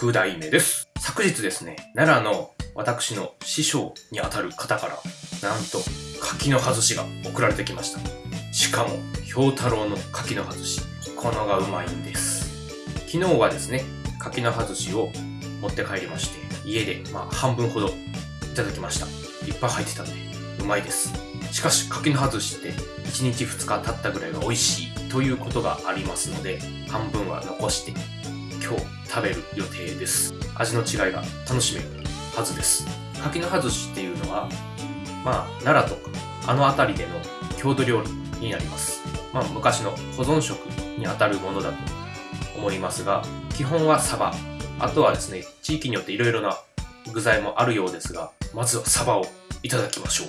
6代目です。昨日ですね、奈良の私の師匠にあたる方から、なんと、柿の外しが送られてきました。しかも、氷太郎の柿の外し。このがうまいんです。昨日はですね、柿の外しを持って帰りまして、家で、まあ、半分ほどいただきました。いっぱい入ってたんで、うまいです。しかし、柿の外しって、1日2日経ったぐらいが美味しいということがありますので、半分は残して、食べる予定です。味の違いが楽しめるはずです。柿の外しっていうのは、まあ、奈良とか、あの辺りでの郷土料理になります。まあ、昔の保存食にあたるものだと思いますが、基本はサバ。あとはですね、地域によっていろいろな具材もあるようですが、まずはサバをいただきましょう。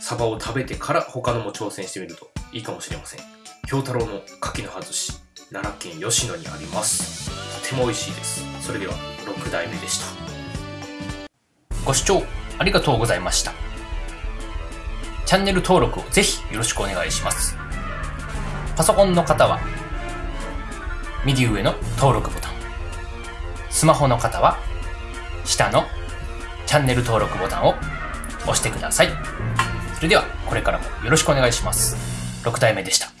サバを食べてから他のも挑戦してみるといいかもしれません。京太郎の柿の外し、奈良県吉野にあります。とても美味しいです。それでは、6代目でした。ご視聴ありがとうございました。チャンネル登録をぜひよろしくお願いします。パソコンの方は、右上の登録ボタン。スマホの方は、下のチャンネル登録ボタンを押してください。それでは、これからもよろしくお願いします。6代目でした。